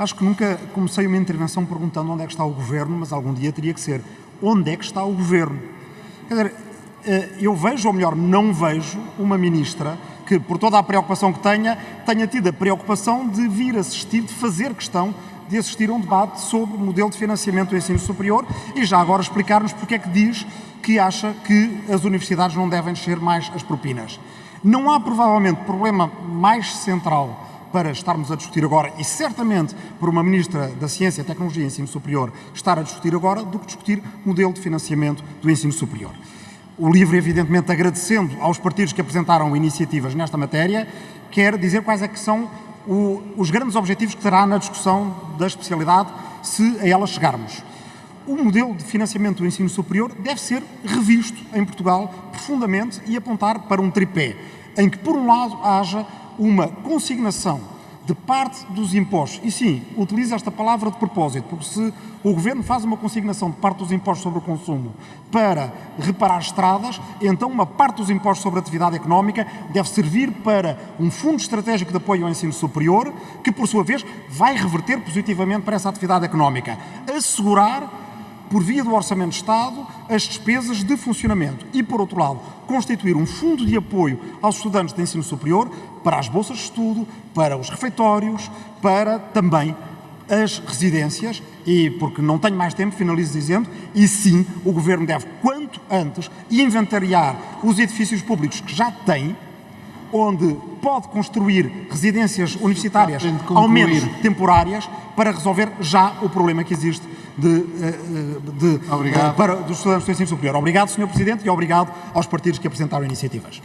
Acho que nunca comecei uma intervenção perguntando onde é que está o Governo, mas algum dia teria que ser onde é que está o Governo. Quer dizer, eh, eu vejo, ou melhor, não vejo, uma ministra que, por toda a preocupação que tenha, tenha tido a preocupação de vir assistir, de fazer questão de assistir a um debate sobre o modelo de financiamento do ensino superior e já agora explicar-nos porque é que diz que acha que as universidades não devem descer mais as propinas. Não há provavelmente problema mais central para estarmos a discutir agora, e certamente por uma Ministra da Ciência, Tecnologia e Ensino Superior estar a discutir agora, do que discutir modelo de financiamento do ensino superior. O LIVRE, evidentemente, agradecendo aos partidos que apresentaram iniciativas nesta matéria, quer dizer quais é que são o, os grandes objetivos que terá na discussão da especialidade, se a ela chegarmos. O modelo de financiamento do ensino superior deve ser revisto em Portugal profundamente e apontar para um tripé, em que, por um lado, haja uma consignação de parte dos impostos, e sim, utilizo esta palavra de propósito, porque se o Governo faz uma consignação de parte dos impostos sobre o consumo para reparar estradas, então uma parte dos impostos sobre a atividade económica deve servir para um fundo estratégico de apoio ao ensino superior, que por sua vez vai reverter positivamente para essa atividade económica. Assegurar por via do Orçamento de Estado, as despesas de funcionamento e, por outro lado, constituir um fundo de apoio aos estudantes de ensino superior para as bolsas de estudo, para os refeitórios, para também as residências e, porque não tenho mais tempo, finalizo dizendo, e sim, o Governo deve, quanto antes, inventariar os edifícios públicos que já tem, onde pode construir residências universitárias, ao menos temporárias, para resolver já o problema que existe de, eh, eh, de, de, para, dos estudantes do ensino superior. Obrigado, Sr. Presidente, e obrigado aos partidos que apresentaram iniciativas.